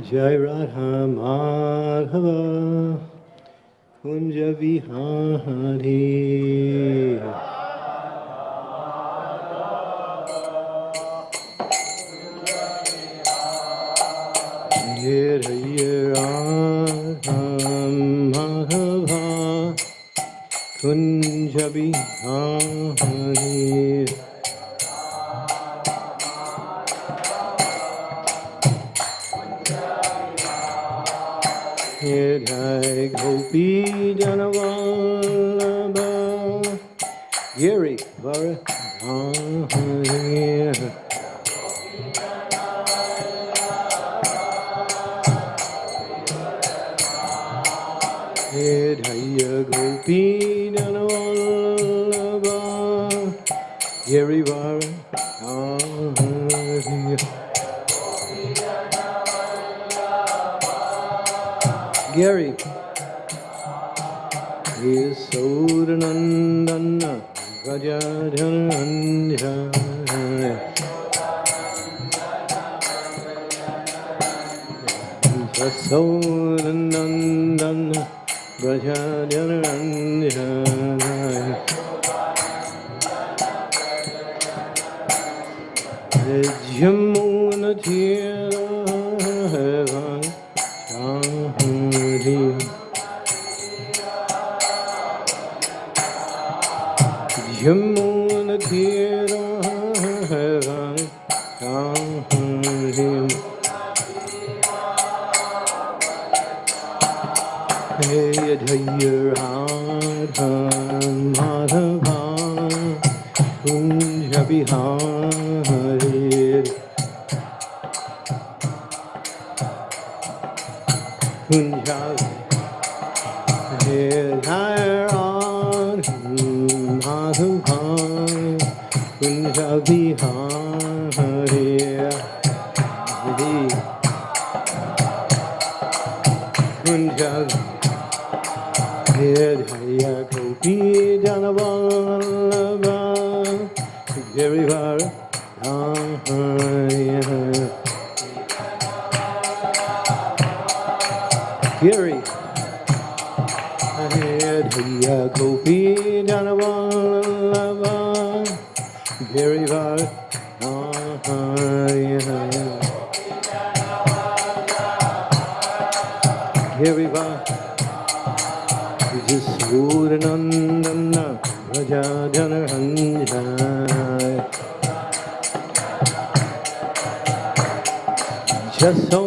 Jai Radha Madhava Kunja Vihari Here, here, Madhava Kunja Vihari Gary. Kunja Bihar corazón.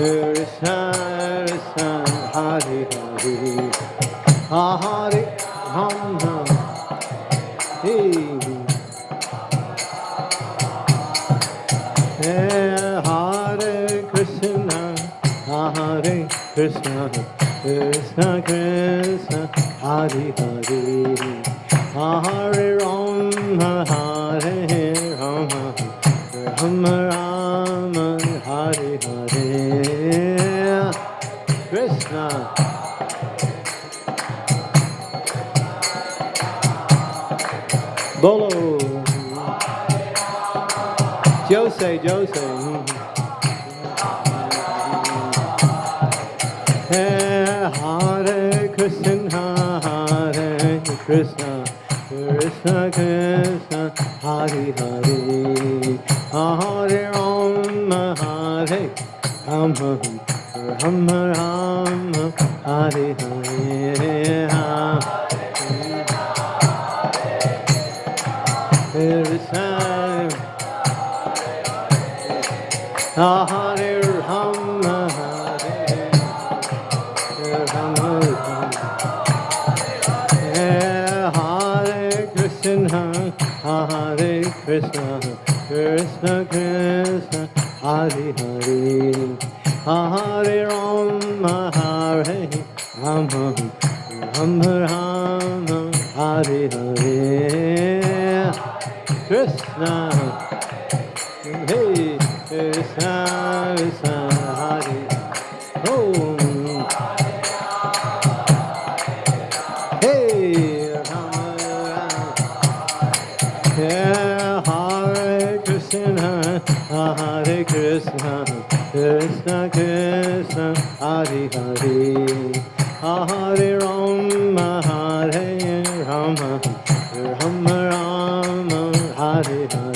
Hare Krishna, Hare Hare, Hare Ram Ram, Hare Krishna, Hare Krishna, Krishna Hare Hare, Hare Ram Ram. rejoicing. Hare Krishna, Hare Krishna, Krishna Krishna, Hare Hare, Hare Om, Hare Ram, Ram Ram, Hare Hare. Rama, Rama Rama, Hare Hare.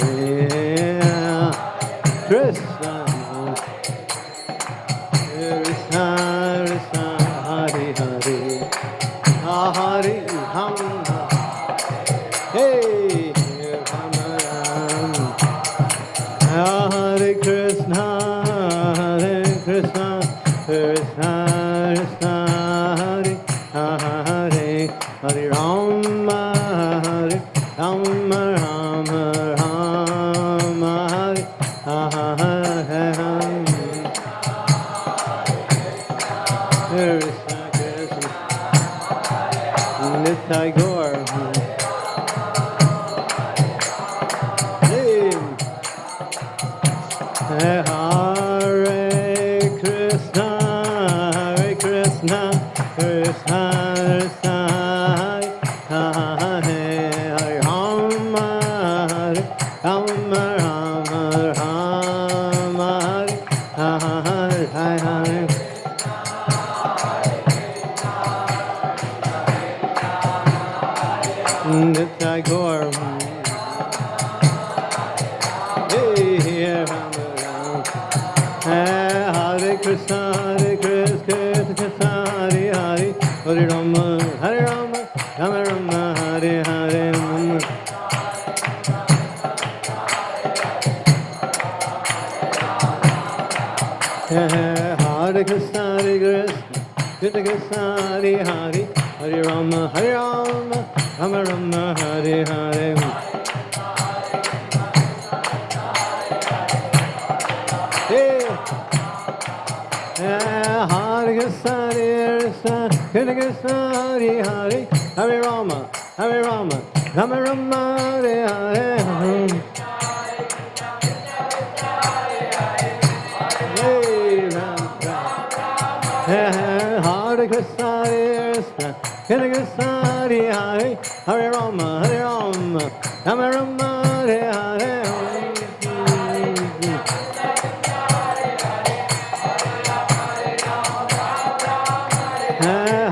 Hare Krishna, Hare Krishna, Hare Krishna, Hare Hare, Hare Rama, Hare Rama, Rama Rama, Hare Hare.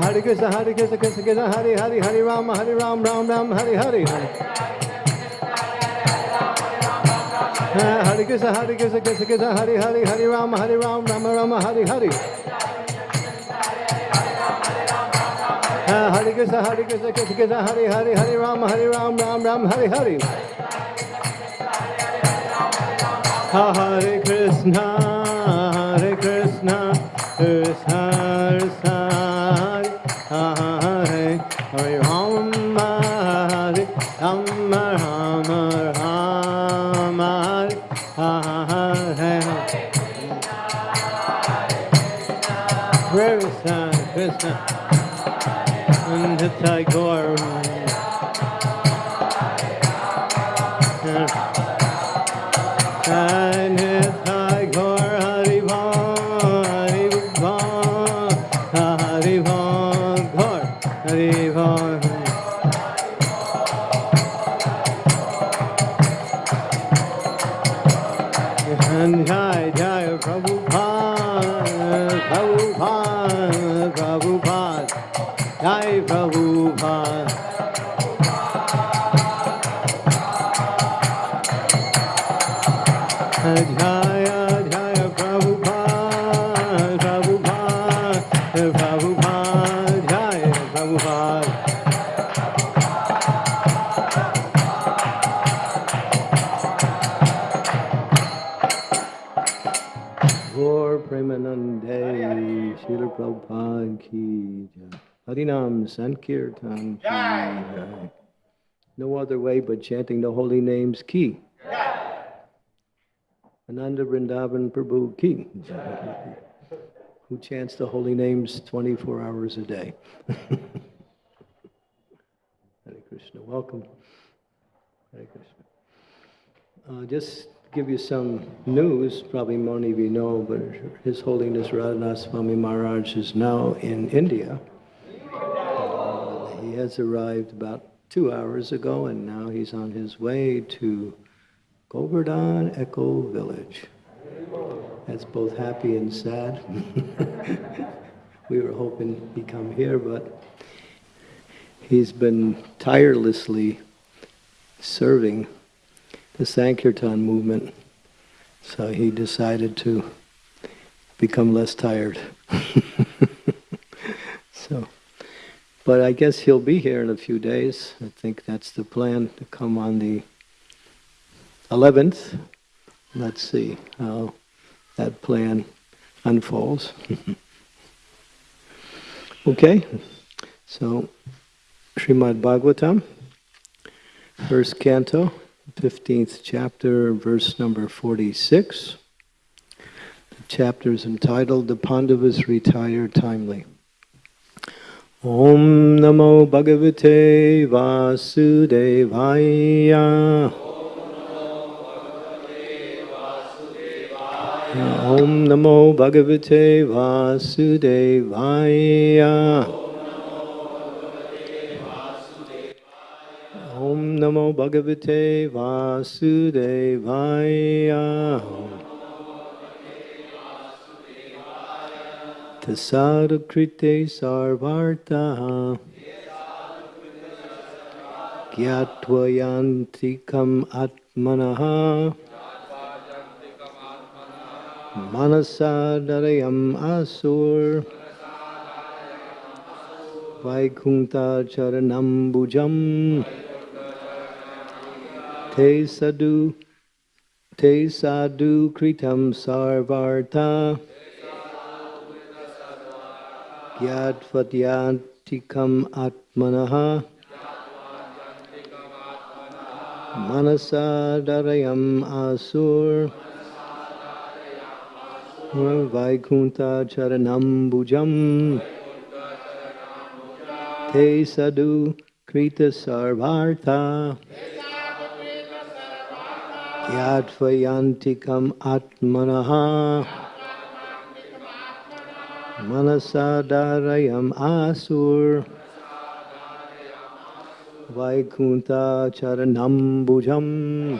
Hare Krishna, Hare Krishna, Krishna Krishna, Hare Hare, Hare Rama, Hare Ram, Ram Ram, Hare Hare. Hare Krishna, Hare Krishna, Krishna Krishna, Hare Hare, Hare Rama, Hare Ram, Rama Rama, Hare Hare. Hare Krishna, Hare Krishna, Krishna Krishna, Hare Hare, Hare Rama, Hare Rama, Ram Ram, Hare Hare. Hare Krishna. Sankirtan jai. No other way but chanting the holy names ki. Ananda Vrindavan Prabhu ki. jai. Who chants the holy names 24 hours a day. Hare Krishna, welcome. Hare Krishna. Uh, just give you some news, probably many of you know, but His Holiness Radhanath Swami Maharaj is now in India. He has arrived about two hours ago, and now he's on his way to Govardhan Eco Village. That's both happy and sad. we were hoping he'd come here, but he's been tirelessly serving the Sankirtan movement. So he decided to become less tired. so, but I guess he'll be here in a few days. I think that's the plan to come on the 11th. Let's see how that plan unfolds. okay, so Srimad Bhagavatam, first canto. 15th chapter, verse number 46. The chapter is entitled The Pandavas Retire Timely. Om Namo Bhagavate Vasudevaya. Om Namo Bhagavate Vasudevaya. Om Namo Bhagavate Vasudevaya. Tasadakrite sarvartaha. Gyatvayantikam atmanaha. Manasadarayam asur. Vaikunta charanam bhujam. Te sadhu, te sadhu kritam sarvarta. Gyatvatyantikam atmanaha. Manasadarayam asur. Vaikunta charanam bhujam. Te sadhu krita sarvarta. Yadvayantikam atmanaha Manasadarayam asur. Vaikunta charanam bhujam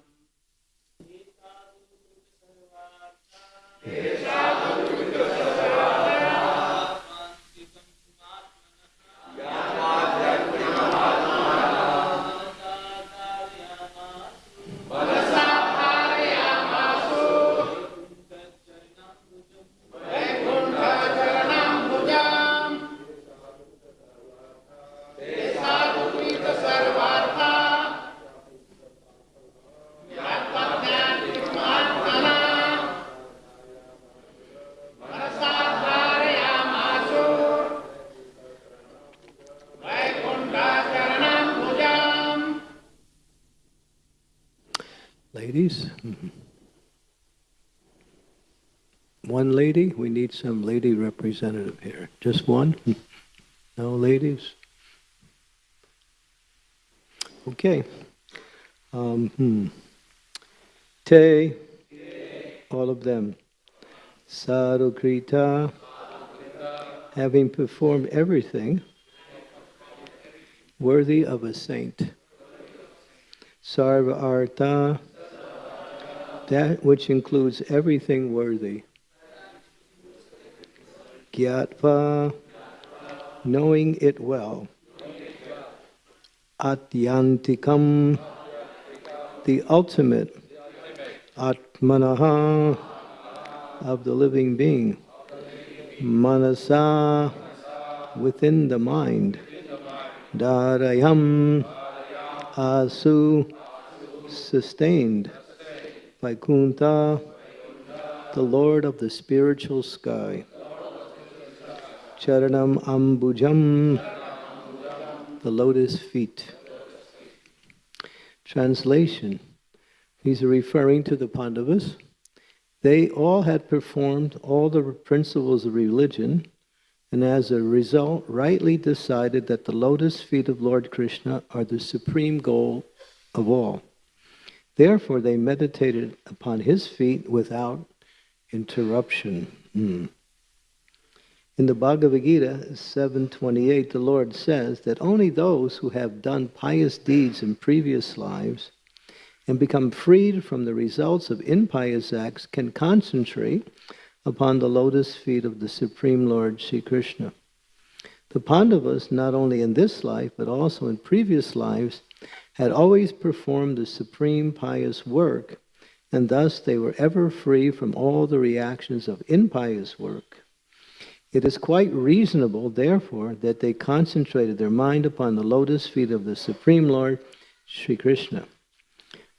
ladies. Need some lady representative here. Just one? No ladies? Okay. Um, hmm. Te, all of them. Sadhukrita, having performed everything worthy of a saint. Sarva artha, that which includes everything worthy. Gyatva, knowing it well. Atyantikam, the ultimate Atmanaha of the living being. Manasa, within the mind. Dharayam, asu, sustained. Vaikuntha, the Lord of the spiritual sky. Charanam Ambujam, the lotus feet. Translation are referring to the Pandavas. They all had performed all the principles of religion, and as a result, rightly decided that the lotus feet of Lord Krishna are the supreme goal of all. Therefore, they meditated upon his feet without interruption. Hmm. In the Bhagavad Gita 7.28, the Lord says that only those who have done pious deeds in previous lives and become freed from the results of impious acts can concentrate upon the lotus feet of the Supreme Lord Sri Krishna. The Pandavas, not only in this life but also in previous lives, had always performed the supreme pious work, and thus they were ever free from all the reactions of impious work. It is quite reasonable, therefore, that they concentrated their mind upon the lotus feet of the Supreme Lord, Sri Krishna.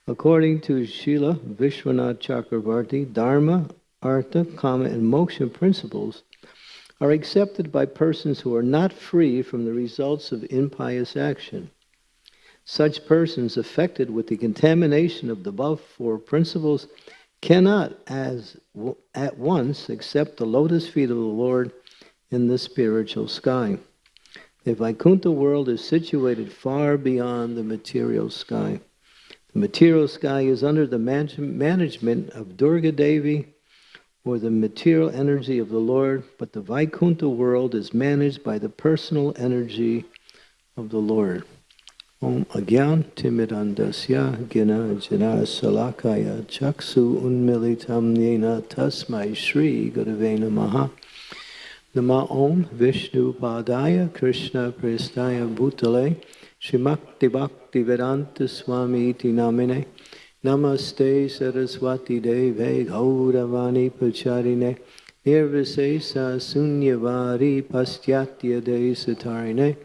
According to Srila Vishwanath Chakravarti, Dharma, Artha, Kama, and Moksha principles are accepted by persons who are not free from the results of impious action. Such persons affected with the contamination of the above four principles cannot as at once accept the lotus feet of the Lord in the spiritual sky. The Vaikuntha world is situated far beyond the material sky. The material sky is under the man management of Durga Devi or the material energy of the Lord, but the Vaikuntha world is managed by the personal energy of the Lord. Om Agyan Timidandasya Gina Jana Salakaya Chaksu Unmilitam Yena Tasmai Shri Gurave Namaha Nama Om Vishnu Padaya Krishna Prestaya Bhutale Shimakti Bhakti Vedanta Swami Iti Namine Namaste Saraswati Deve Gauravani Pacharine Nirvisesa Sunyavari Pastyatya Desatarine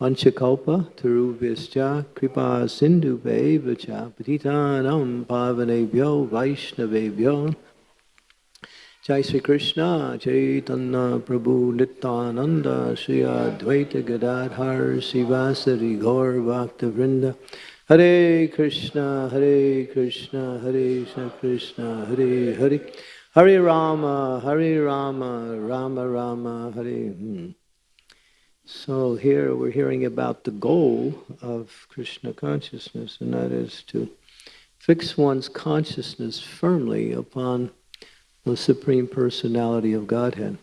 Vanchakalpa Tarubhyascha Kripa Sindhu Vacha Patitanam Pavanebhyo Vaishnavebhyo Jai Sri Krishna, Chaitanya Prabhu Nityananda, Sri Advaita Gadadhar, Sivasari Gaur Bhakta Vrinda, Hare Krishna, Hare Krishna, Hare Krishna, Hare Hare, Hare Rama, Hare Rama, Rama Rama, Hare. Hmm. So here we're hearing about the goal of Krishna consciousness, and that is to fix one's consciousness firmly upon the Supreme Personality of Godhead.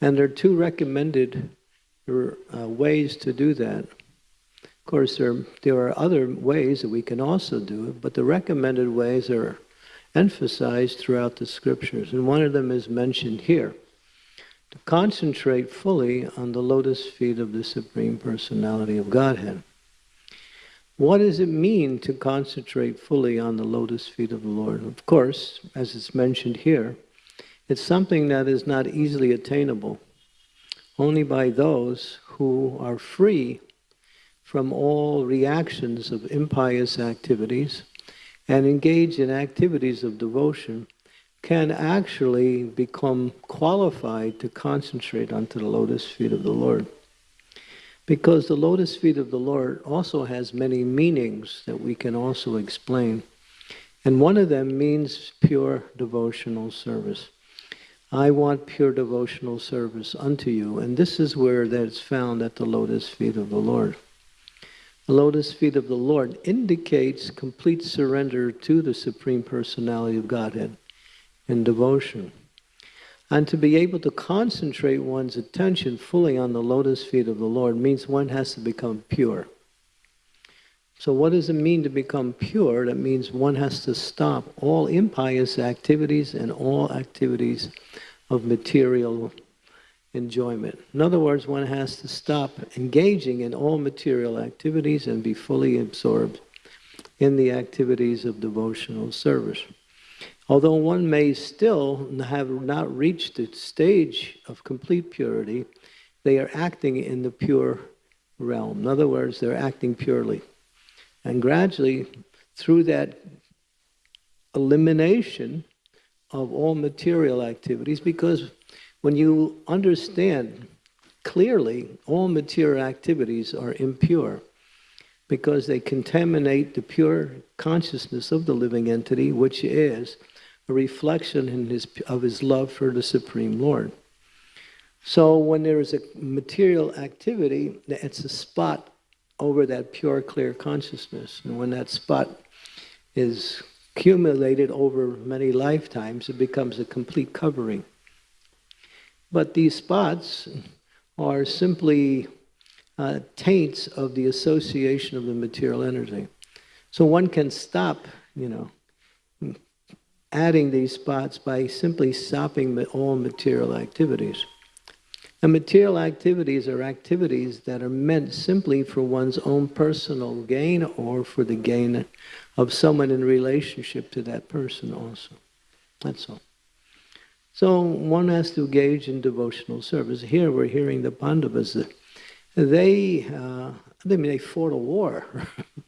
And there are two recommended uh, ways to do that. Of course, there, there are other ways that we can also do it, but the recommended ways are emphasized throughout the scriptures. And one of them is mentioned here to concentrate fully on the lotus feet of the Supreme Personality of Godhead. What does it mean to concentrate fully on the lotus feet of the Lord? Of course, as it's mentioned here, it's something that is not easily attainable only by those who are free from all reactions of impious activities and engage in activities of devotion can actually become qualified to concentrate onto the lotus feet of the Lord. Because the lotus feet of the Lord also has many meanings that we can also explain. And one of them means pure devotional service. I want pure devotional service unto you. And this is where that's found at the lotus feet of the Lord. The lotus feet of the Lord indicates complete surrender to the Supreme Personality of Godhead in devotion. And to be able to concentrate one's attention fully on the lotus feet of the Lord means one has to become pure. So, what does it mean to become pure? That means one has to stop all impious activities and all activities of material enjoyment. In other words, one has to stop engaging in all material activities and be fully absorbed in the activities of devotional service. Although one may still have not reached the stage of complete purity, they are acting in the pure realm. In other words, they're acting purely. And gradually, through that elimination of all material activities, because when you understand clearly all material activities are impure because they contaminate the pure consciousness of the living entity, which is a reflection in his, of his love for the Supreme Lord. So when there is a material activity, it's a spot over that pure, clear consciousness. And when that spot is accumulated over many lifetimes, it becomes a complete covering. But these spots are simply uh, taints of the association of the material energy. So one can stop, you know, adding these spots by simply stopping all material activities. And material activities are activities that are meant simply for one's own personal gain or for the gain of someone in relationship to that person also. That's all. So one has to engage in devotional service. Here we're hearing the Pandavas. They, uh, I mean, they fought a war.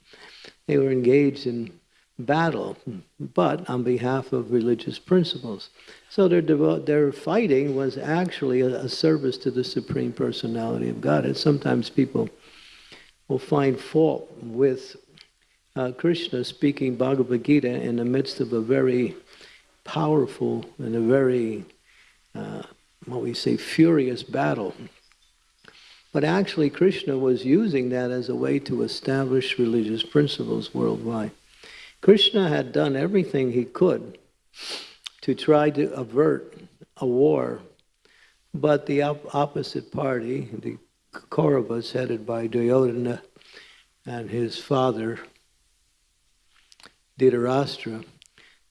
they were engaged in battle, but on behalf of religious principles. So their, their fighting was actually a, a, service to the Supreme Personality of God. And sometimes people will find fault with uh, Krishna speaking Bhagavad Gita in the midst of a very powerful and a very, uh, what we say, furious battle. But actually, Krishna was using that as a way to establish religious principles worldwide. Krishna had done everything he could to try to avert a war, but the op opposite party, the Kauravas headed by Duryodhana and his father Dhritarashtra,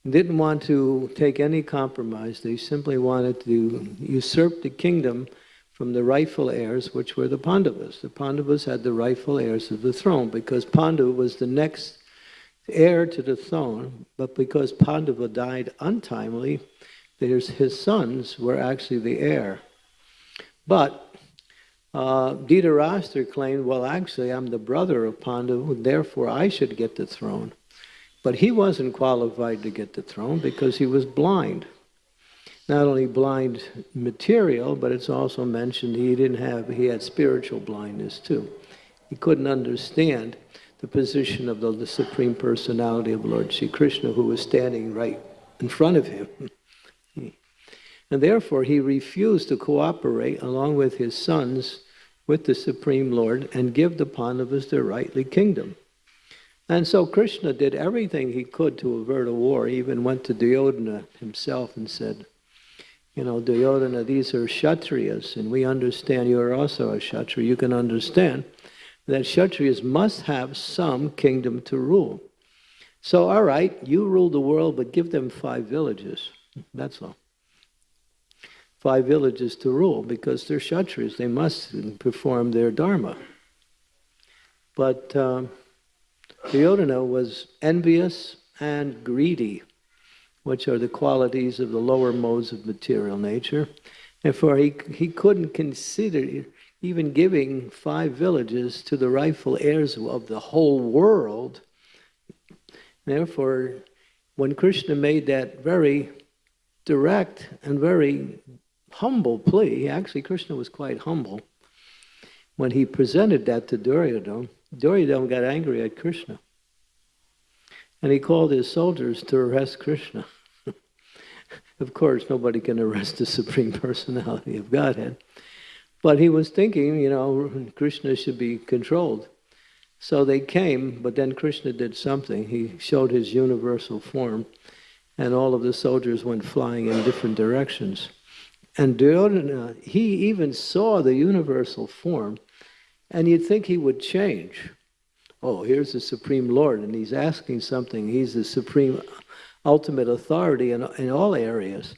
didn't want to take any compromise. They simply wanted to usurp the kingdom from the rightful heirs, which were the Pandavas. The Pandavas had the rightful heirs of the throne because Pandu was the next heir to the throne, but because Pandava died untimely, there's his sons were actually the heir. But uh, Dhritarashtra claimed, well, actually, I'm the brother of Pandava, therefore I should get the throne. But he wasn't qualified to get the throne because he was blind. Not only blind material, but it's also mentioned he didn't have, he had spiritual blindness too. He couldn't understand the position of the, the Supreme Personality of Lord Sri Krishna, who was standing right in front of him. and therefore, he refused to cooperate along with his sons with the Supreme Lord and give the Pandavas their rightly kingdom. And so Krishna did everything he could to avert a war. He even went to Duryodhana himself and said, you know, Duryodhana, these are Kshatriyas, and we understand you are also a Kshatriya. You can understand that Kshatriyas must have some kingdom to rule. So, all right, you rule the world, but give them five villages. That's all. Five villages to rule because they're Kshatriyas. They must perform their dharma. But um, Duryodhana was envious and greedy, which are the qualities of the lower modes of material nature. Therefore, he, he couldn't consider even giving five villages to the rightful heirs of the whole world. Therefore, when Krishna made that very direct and very humble plea, actually Krishna was quite humble, when he presented that to Duryodhana, Duryodhana got angry at Krishna. and he called his soldiers to arrest Krishna. of course, nobody can arrest the Supreme Personality of Godhead. But he was thinking, you know, Krishna should be controlled. So they came, but then Krishna did something. He showed his universal form, and all of the soldiers went flying in different directions. And Duryodhana, he even saw the universal form, and you'd think he would change. Oh, here's the Supreme Lord, and he's asking something. He's the supreme, ultimate authority in, in all areas.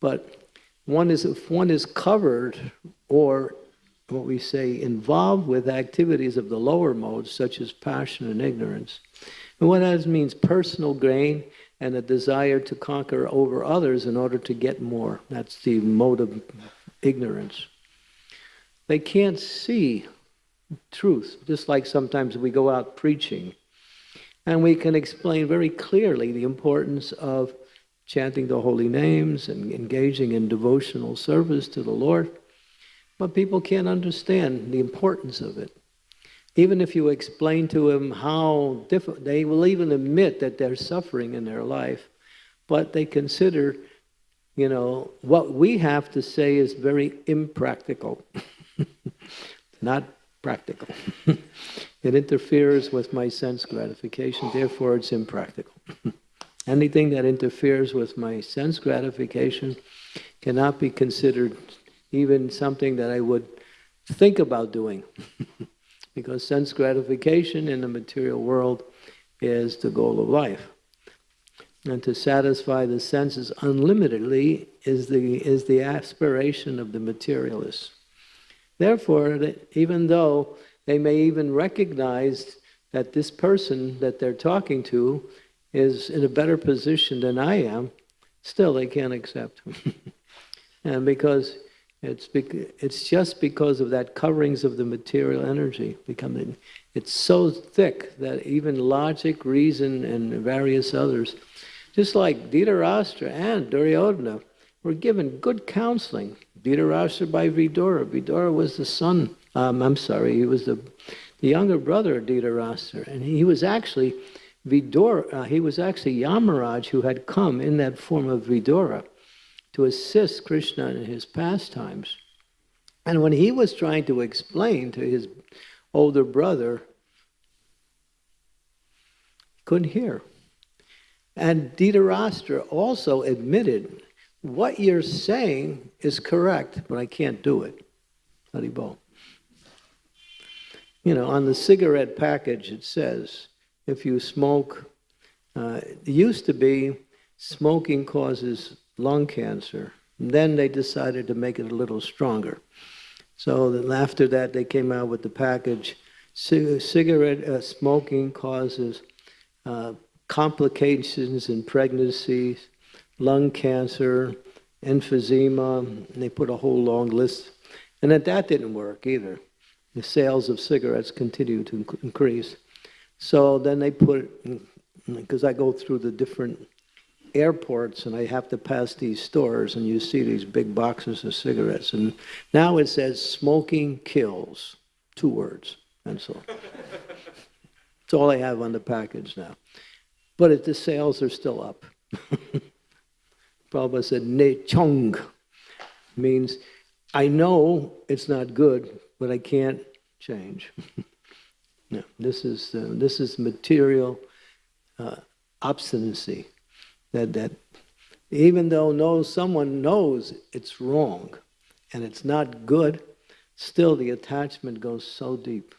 But one is if one is covered or what we say involved with activities of the lower modes such as passion and ignorance. And what that means personal gain and a desire to conquer over others in order to get more. That's the mode of ignorance. They can't see truth just like sometimes we go out preaching. And we can explain very clearly the importance of chanting the holy names and engaging in devotional service to the Lord, but people can't understand the importance of it. Even if you explain to them how different, they will even admit that they're suffering in their life, but they consider, you know, what we have to say is very impractical, not practical. it interferes with my sense gratification, therefore it's impractical. Anything that interferes with my sense gratification cannot be considered even something that I would think about doing. because sense gratification in the material world is the goal of life. And to satisfy the senses unlimitedly is the, is the aspiration of the materialist. Therefore, even though they may even recognize that this person that they're talking to is in a better position than I am, still they can't accept and because it's, it's just because of that coverings of the material energy becoming, it's so thick that even logic, reason, and various others, just like Dhritarashtra and Duryodhana, were given good counseling. Dhritarashtra by Vidura. Vidura was the son, um, I'm sorry, he was the, the younger brother of Dhritarashtra, and he was actually Vidura, uh, he was actually Yamaraj who had come in that form of Vidura to assist Krishna in his pastimes. And when he was trying to explain to his older brother, couldn't hear. And Dhritarashtra also admitted, what you're saying is correct, but I can't do it. Haribol. You know, on the cigarette package it says, if you smoke, uh, it used to be smoking causes lung cancer. And then they decided to make it a little stronger. So after that, they came out with the package. C- cigarette uh, smoking causes uh, complications in pregnancies, lung cancer, emphysema. And they put a whole long list. And that, that didn't work either. The sales of cigarettes continued to increase. So then they put, because I go through the different airports and I have to pass these stores and you see these big boxes of cigarettes. And now it says smoking kills, two words, and so It's all I have on the package now. But it, the sales are still up. Prabhupada said, ne chung means I know it's not good, but I can't change. No, this is uh, this is material uh, obstinacy. That that even though no someone knows it's wrong and it's not good, still the attachment goes so deep.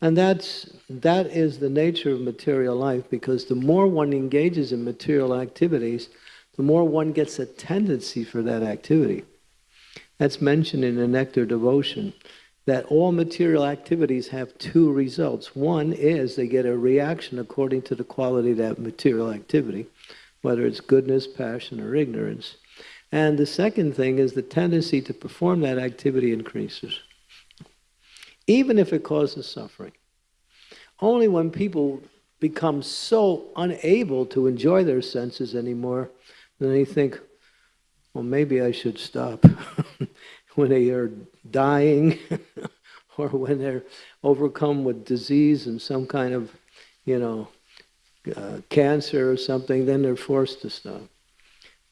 And that's that is the nature of material life because the more one engages in material activities, the more one gets a tendency for that activity. That's mentioned in the Nectar Devotion that all material activities have two results. One is they get a reaction according to the quality of that material activity, whether it's goodness, passion, or ignorance. And the second thing is the tendency to perform that activity increases, even if it causes suffering. Only when people become so unable to enjoy their senses anymore, then they think, well, maybe I should stop. when they are dying or when they're overcome with disease and some kind of you know, uh, cancer or something, then they're forced to stop.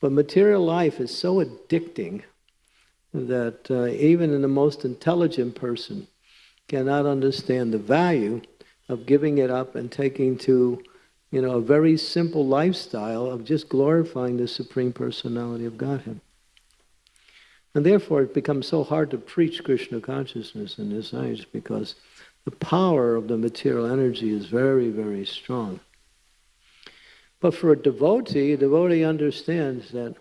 But material life is so addicting that uh, even in the most intelligent person cannot understand the value of giving it up and taking to, you know, a very simple lifestyle of just glorifying the Supreme Personality of Godhead. And therefore, it becomes so hard to preach Krishna consciousness in this age because the power of the material energy is very, very strong. But for a devotee, a devotee understands that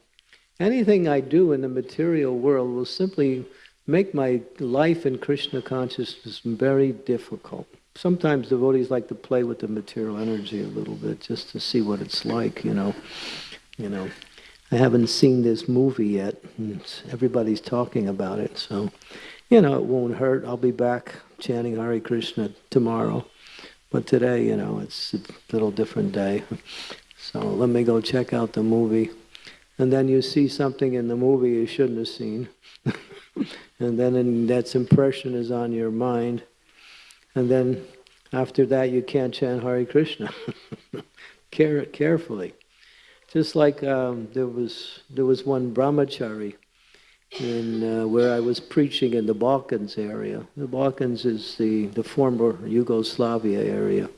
anything I do in the material world will simply make my life in Krishna consciousness very difficult. Sometimes devotees like to play with the material energy a little bit just to see what it's like, you know. You know, I haven't seen this movie yet. everybody's talking about it, so you know it won't hurt. I'll be back chanting Hare Krishna tomorrow, but today, you know, it's a little different day. So let me go check out the movie. And then you see something in the movie you shouldn't have seen. and then that impression is on your mind. And then after that, you can't chant Hare Krishna. Care carefully. Just like um, there was there was one brahmachari in uh, where I was preaching in the Balkans area. The Balkans is the, the former Yugoslavia area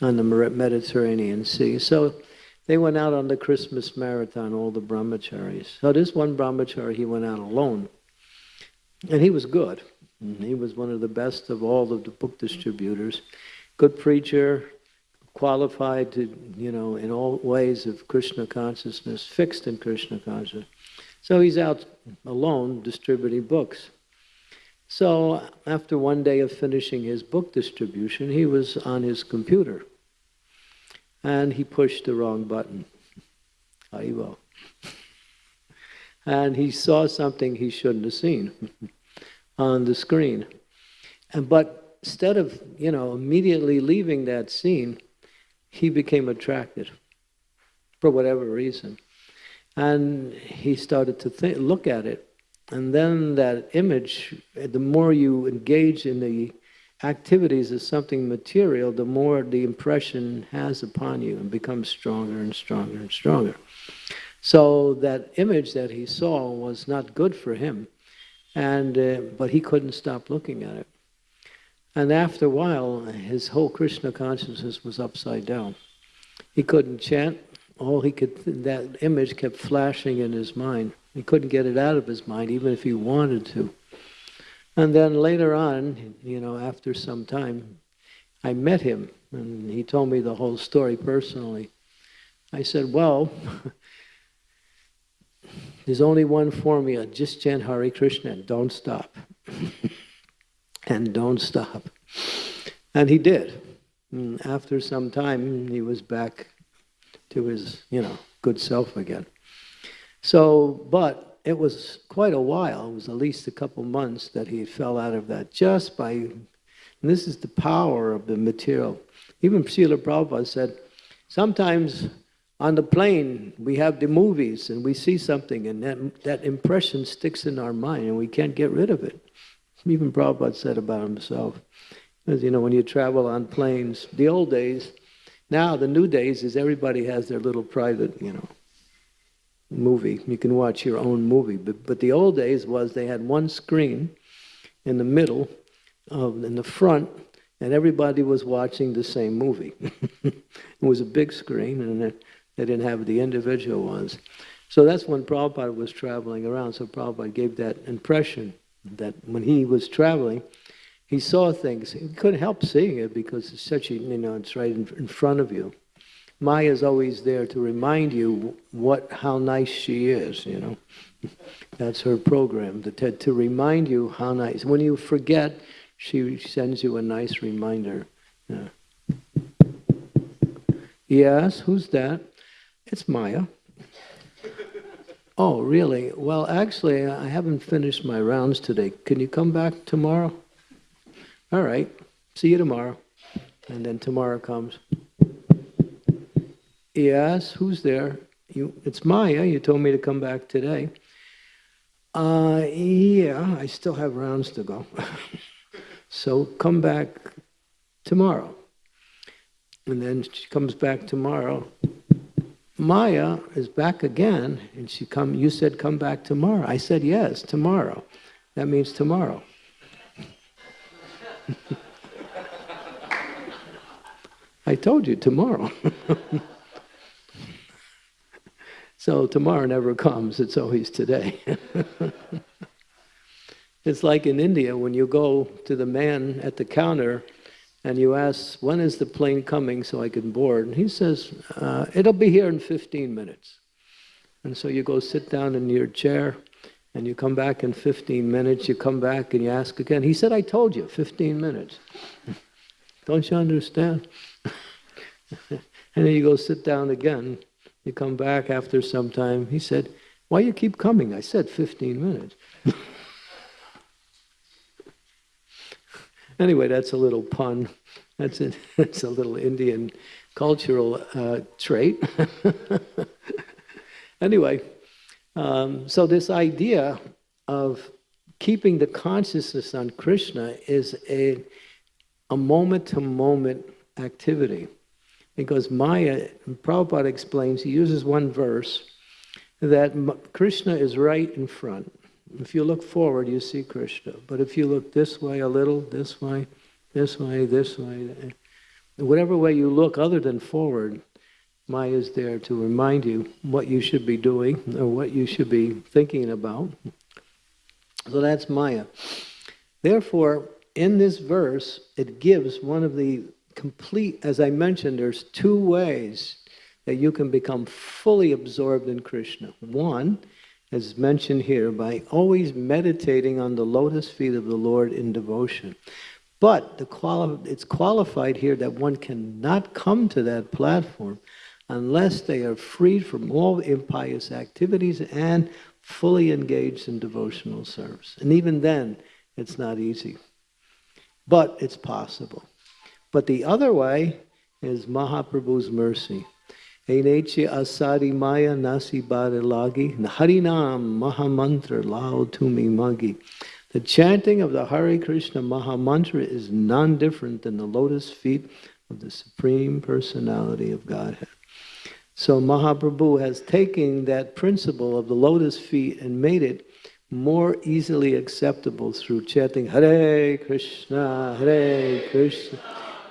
on the Mediterranean Sea. So they went out on the Christmas marathon, all the brahmacharis. So this one brahmachari, he went out alone. And he was good. He was one of the best of all of the book distributors. Good preacher, qualified to, you know, in all ways of Krishna consciousness, fixed in Krishna consciousness. So he's out alone distributing books. So after one day of finishing his book distribution, he was on his computer and he pushed the wrong button. Aivo. And he saw something he shouldn't have seen on the screen. And but instead of, you know, immediately leaving that scene, he became attracted for whatever reason. And he started to think, look at it. And then that image, the more you engage in the activities of something material, the more the impression has upon you and becomes stronger and stronger and stronger. So that image that he saw was not good for him, and uh, but he couldn't stop looking at it. And after a while, his whole Krishna consciousness was upside down. He couldn't chant. All he could, that image kept flashing in his mind. He couldn't get it out of his mind, even if he wanted to. And then later on, you know, after some time, I met him and he told me the whole story personally. I said, Well, there's only one formula just chant Hare Krishna and don't stop. and don't stop. And he did. And after some time, he was back to his, you know, good self again. So, but it was quite a while, it was at least a couple months that he fell out of that just by, this is the power of the material. Even Srila Prabhupada said, sometimes on the plane we have the movies and we see something and that, that impression sticks in our mind and we can't get rid of it. Even Prabhupada said about himself. Because, you know, when you travel on planes, the old days, now the new days is everybody has their little private, you know, movie. You can watch your own movie. But, but the old days was they had one screen in the middle, of, in the front, and everybody was watching the same movie. it was a big screen, and they didn't have the individual ones. So that's when Prabhupada was traveling around. So Prabhupada gave that impression that when he was traveling, he saw things. He couldn't help seeing it because it's such a, you know, it's right in, in front of you. Maya is always there to remind you what how nice she is, you know. That's her program, to, to remind you how nice. When you forget, she sends you a nice reminder. Yeah. Yes, who's that? It's Maya. Oh, really? Well, actually, I haven't finished my rounds today. Can you come back tomorrow? All right. See you tomorrow. And then tomorrow comes. Yes, who's there? You, it's Maya. You told me to come back today. Uh, yeah, I still have rounds to go. so come back tomorrow. and then she comes back tomorrow. Maya is back again, and she come. You said come back tomorrow. I said yes, tomorrow. That means tomorrow. I told you tomorrow. so tomorrow never comes, it's always today. it's like in India when you go to the man at the counter and you ask, When is the plane coming so I can board? And he says, uh, It'll be here in 15 minutes. And so you go sit down in your chair and you come back in 15 minutes, you come back and you ask again. He said, I told you, 15 minutes. Don't you understand? and then you go sit down again. You come back after some time. He said, Why you keep coming? I said 15 minutes. anyway, that's a little pun. That's a, that's a little Indian cultural uh, trait. anyway, um, so this idea of keeping the consciousness on Krishna is a, a moment-to-moment activity. Because Maya, Prabhupada explains, he uses one verse, that Krishna is right in front. If you look forward, you see Krishna. But if you look this way a little, this way, this way, this way, whatever way you look other than forward, Maya is there to remind you what you should be doing or what you should be thinking about. So that's Maya. Therefore, in this verse, it gives one of the complete, as I mentioned, there's two ways that you can become fully absorbed in Krishna. One, as mentioned here, by always meditating on the lotus feet of the Lord in devotion. But the quali it's qualified here that one cannot come to that platform unless they are freed from all impious activities and fully engaged in devotional service. And even then, it's not easy. But it's possible. But the other way is Mahaprabhu's mercy. Eneche asari maya nasi lagi harinam mahamantra lao tumi magi. The chanting of the Hare Krishna Mahamantra is none different than the lotus feet of the Supreme Personality of Godhead. So Mahaprabhu has taken that principle of the lotus feet and made it more easily acceptable through chanting Hare Krishna, Hare Krishna.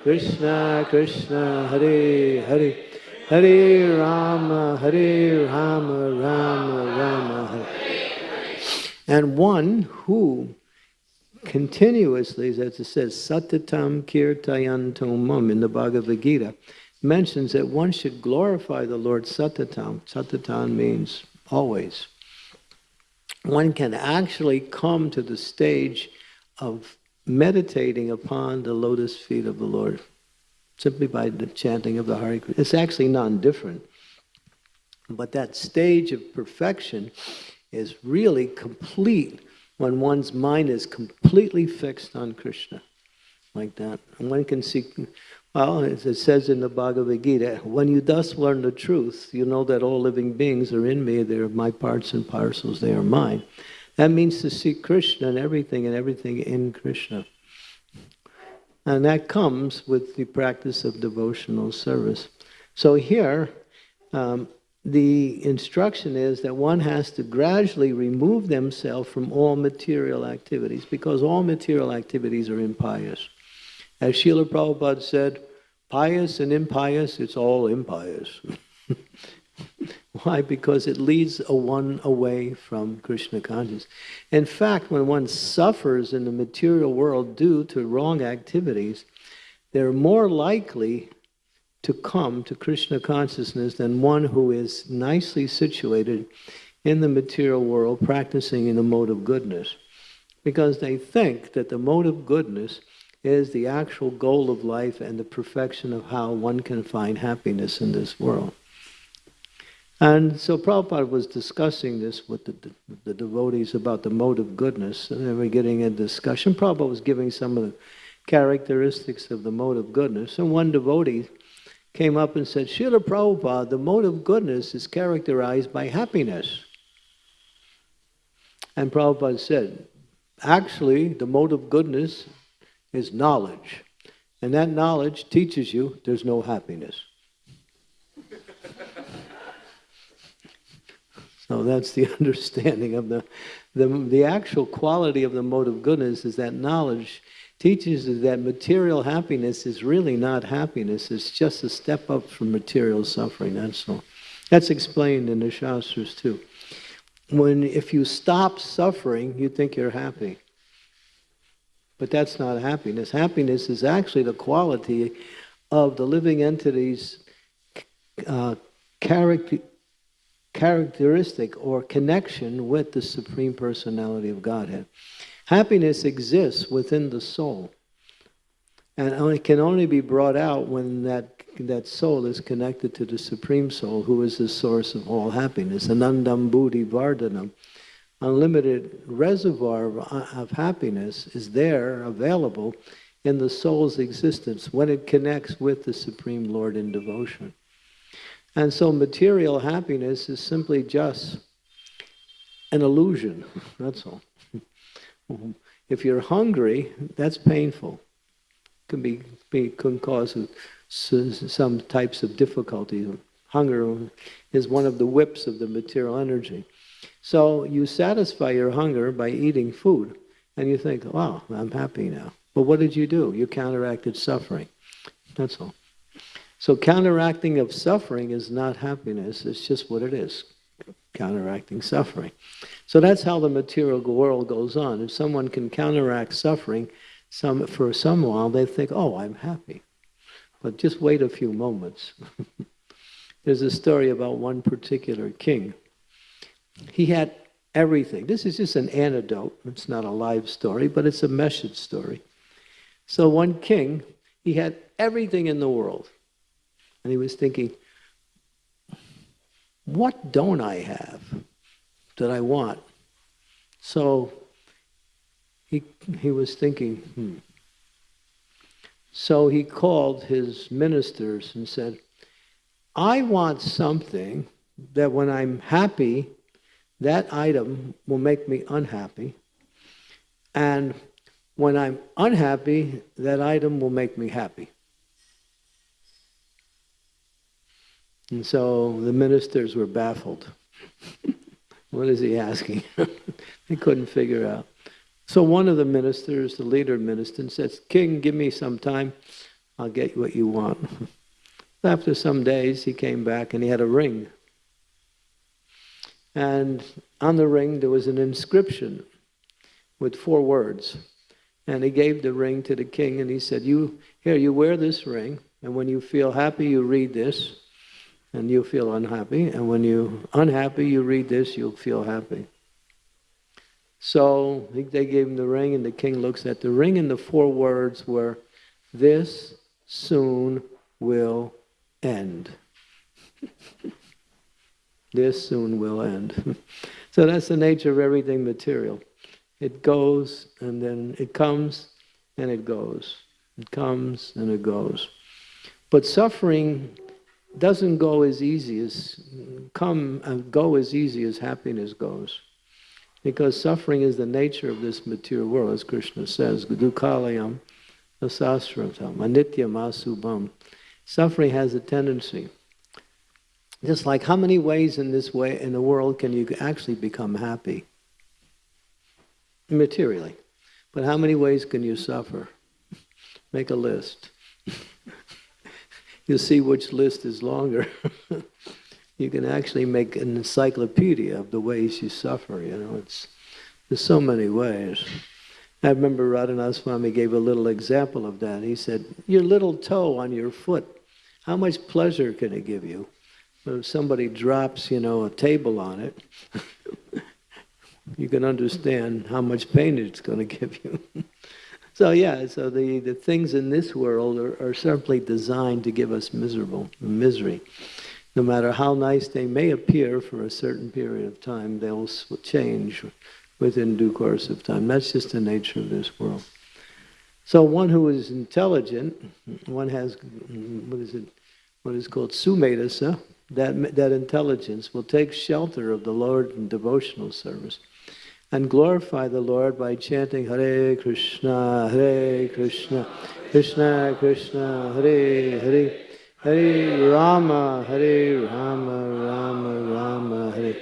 Krishna Krishna Hare Hare Hare Rama Hare Rama Rama Rama Hare and one who continuously, as it says, Satatam Kirtayantomam in the Bhagavad Gita, mentions that one should glorify the Lord Satatam. Satatam means always. One can actually come to the stage of meditating upon the lotus feet of the Lord simply by the chanting of the Hare Krishna. It's actually non-different. But that stage of perfection is really complete when one's mind is completely fixed on Krishna, like that. And one can see, well, as it says in the Bhagavad Gita, when you thus learn the truth, you know that all living beings are in me, they're my parts and parcels, they are mine. That means to see Krishna and everything and everything in Krishna. And that comes with the practice of devotional service. So here, um, the instruction is that one has to gradually remove themselves from all material activities because all material activities are impious. As Srila Prabhupada said, pious and impious, it's all impious. Why? Because it leads a one away from Krishna consciousness. In fact, when one suffers in the material world due to wrong activities, they're more likely to come to Krishna consciousness than one who is nicely situated in the material world practicing in the mode of goodness. Because they think that the mode of goodness is the actual goal of life and the perfection of how one can find happiness in this world. And so Prabhupada was discussing this with the, the devotees about the mode of goodness, and they were getting a discussion. Prabhupada was giving some of the characteristics of the mode of goodness, and one devotee came up and said, Srila Prabhupada, the mode of goodness is characterized by happiness. And Prabhupada said, actually, the mode of goodness is knowledge. And that knowledge teaches you there's no happiness. So that's the understanding of the, the, the actual quality of the mode of goodness is that knowledge teaches us that material happiness is really not happiness. It's just a step up from material suffering, that's all. That's explained in the Shastras too. When, if you stop suffering, you think you're happy. But that's not happiness. Happiness is actually the quality of the living entity's uh, character, characteristic or connection with the Supreme Personality of Godhead. Happiness exists within the soul and it can only be brought out when that, that soul is connected to the Supreme Soul, who is the source of all happiness. Anandam Buddhi Vardhanam. Unlimited reservoir of, of happiness is there, available in the soul's existence when it connects with the Supreme Lord in devotion. And so material happiness is simply just an illusion, that's all. if you're hungry, that's painful. Can be, be can cause some types of difficulty. Hunger is one of the whips of the material energy. So you satisfy your hunger by eating food, and you think, wow, I'm happy now. But what did you do? You counteracted suffering. That's all. So counteracting of suffering is not happiness, it's just what it is, counteracting suffering. So that's how the material world goes on. If someone can counteract suffering, some, for some while they think, oh, I'm happy. But just wait a few moments. There's a story about one particular king. He had everything. This is just an anecdote. It's not a live story, but it's a message story. So one king, he had everything in the world. And he was thinking, what don't I have that I want? So he, he was thinking, hmm. So he called his ministers and said, I want something that when I'm happy, that item will make me unhappy. And when I'm unhappy, that item will make me happy. And so the ministers were baffled. what is he asking? they couldn't figure out. So one of the ministers, the leader minister, says, King, give me some time. I'll get what you want. After some days, he came back and he had a ring. And on the ring, there was an inscription with four words. And he gave the ring to the king and he said, You here, you wear this ring, and when you feel happy, you read this and you feel unhappy. And when you're unhappy, you read this, you'll feel happy. So they gave him the ring, and the king looks at the ring, and the four words were, This soon will end. this soon will end. so that's the nature of everything material. It goes, and then it comes, and it goes. It comes, and it goes. But suffering doesn't go as easy as come and go as easy as happiness goes. Because suffering is the nature of this material world, as Krishna says, Dukalayam asasvatam, anityam asubham. Suffering has a tendency. Just like how many ways in this way in the world can you actually become happy? Materially. But how many ways can you suffer? Make a list. You'll see which list is longer. you can actually make an encyclopedia of the ways you suffer. You know, it's there's so many ways. I remember Radhanath Swami gave a little example of that. He said, "Your little toe on your foot, how much pleasure can it give you? But if somebody drops, you know, a table on it." you can understand how much pain it's going to give you. So yeah, so the, the things in this world are, are simply designed to give us miserable misery. No matter how nice they may appear for a certain period of time, they'll change within due course of time. That's just the nature of this world. So one who is intelligent, one has what is it? What is called sumedhasa. That that intelligence will take shelter of the Lord in devotional service and glorify the Lord by chanting Hare Krishna, Hare Krishna, Krishna Krishna, Hare Hare, Hare Rama, Hare Rama, Rama Rama, Hare.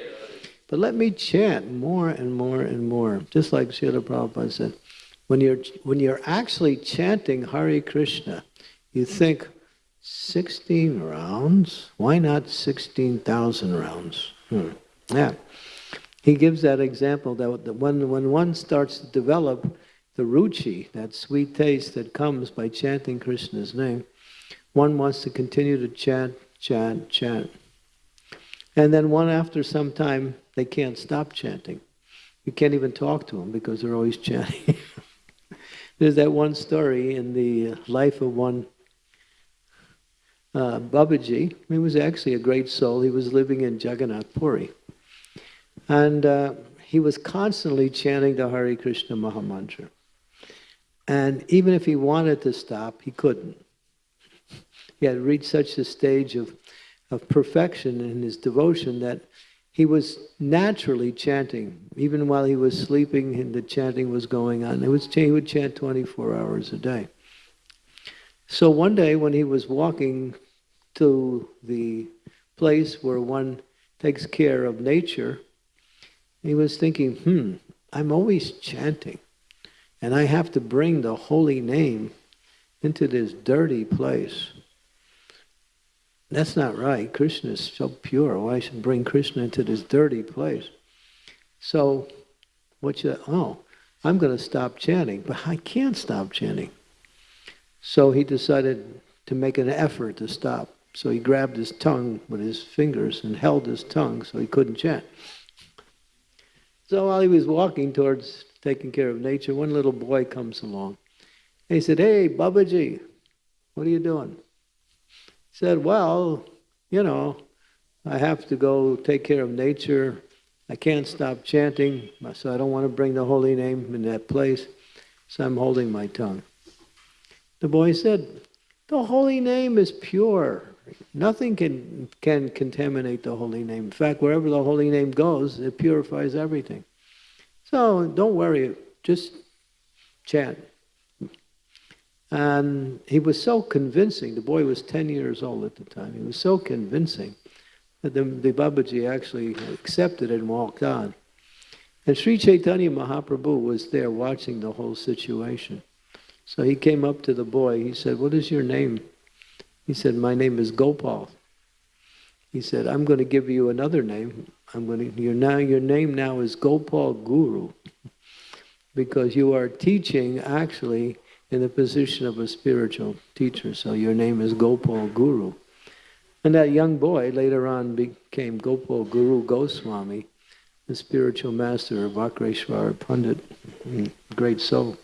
But let me chant more and more and more, just like Srila Prabhupada said. When you're, when you're actually chanting Hare Krishna, you think, 16 rounds? Why not 16,000 rounds? Hmm. Yeah. He gives that example that when, when one starts to develop the ruchi, that sweet taste that comes by chanting Krishna's name, one wants to continue to chant, chant, chant. And then one after some time, they can't stop chanting. You can't even talk to them because they're always chanting. There's that one story in the life of one uh, Babaji. He was actually a great soul. He was living in Jagannath Puri. And uh, he was constantly chanting the Hare Krishna Mahamantra. And even if he wanted to stop, he couldn't. He had reached such a stage of, of perfection in his devotion that he was naturally chanting. Even while he was sleeping, and the chanting was going on. It was, he would chant 24 hours a day. So one day when he was walking to the place where one takes care of nature, he was thinking, hmm, I'm always chanting, and I have to bring the holy name into this dirty place. That's not right. Krishna is so pure. Why should bring Krishna into this dirty place? So, what should oh, I'm going to stop chanting, but I can't stop chanting. So he decided to make an effort to stop. So he grabbed his tongue with his fingers and held his tongue so he couldn't chant. So while he was walking towards taking care of nature, one little boy comes along. He said, Hey, Babaji, what are you doing? He said, Well, you know, I have to go take care of nature. I can't stop chanting, so I don't want to bring the holy name in that place, so I'm holding my tongue. The boy said, The holy name is pure. Nothing can, can contaminate the holy name. In fact, wherever the holy name goes, it purifies everything. So don't worry, just chant. And he was so convincing. The boy was 10 years old at the time. He was so convincing that the, the Babaji actually accepted it and walked on. And Sri Chaitanya Mahaprabhu was there watching the whole situation. So he came up to the boy. He said, What is your name? He said, My name is Gopal. He said, I'm going to give you another name. I'm going to, your, now, your name now is Gopal Guru because you are teaching actually in the position of a spiritual teacher. So your name is Gopal Guru. And that young boy later on became Gopal Guru Goswami, the spiritual master of Vakreshwar Pandit, mm-hmm. great soul.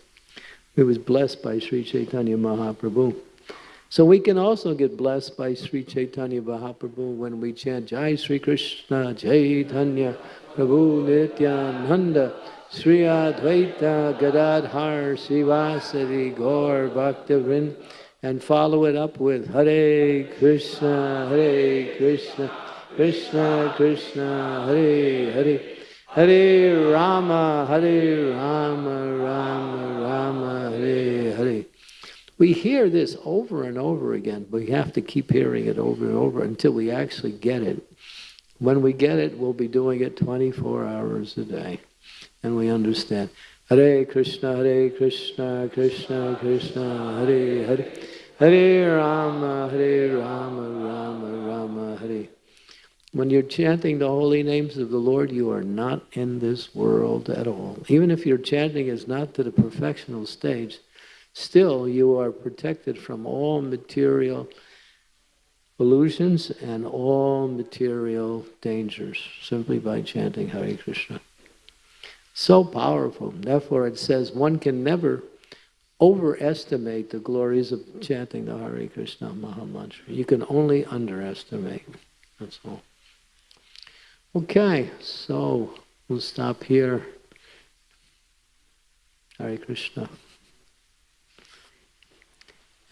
He was blessed by Sri Chaitanya Mahaprabhu. So we can also get blessed by Sri Chaitanya Mahaprabhu when we chant Jai Sri Krishna Chaitanya Prabhu Nityananda Sri Advaita Gadadhar Srivasadi Gaur Bhaktavrind and follow it up with Hare Krishna Hare Krishna Krishna Krishna Hare Hare Hare Rama Hare Rama Rama Rama we hear this over and over again, but we have to keep hearing it over and over until we actually get it. When we get it, we'll be doing it 24 hours a day. And we understand. Hare Krishna, Hare Krishna, Krishna Krishna, Hare Hare. Hare Rama, Hare Rama, Rama Rama, Hare. When you're chanting the holy names of the Lord, you are not in this world at all. Even if your chanting is not to the perfectional stage, still you are protected from all material illusions and all material dangers simply by chanting Hare Krishna. So powerful. Therefore, it says one can never overestimate the glories of chanting the Hare Krishna Mahamantra. You can only underestimate. That's all. Okay, so we'll stop here. Hare Krishna.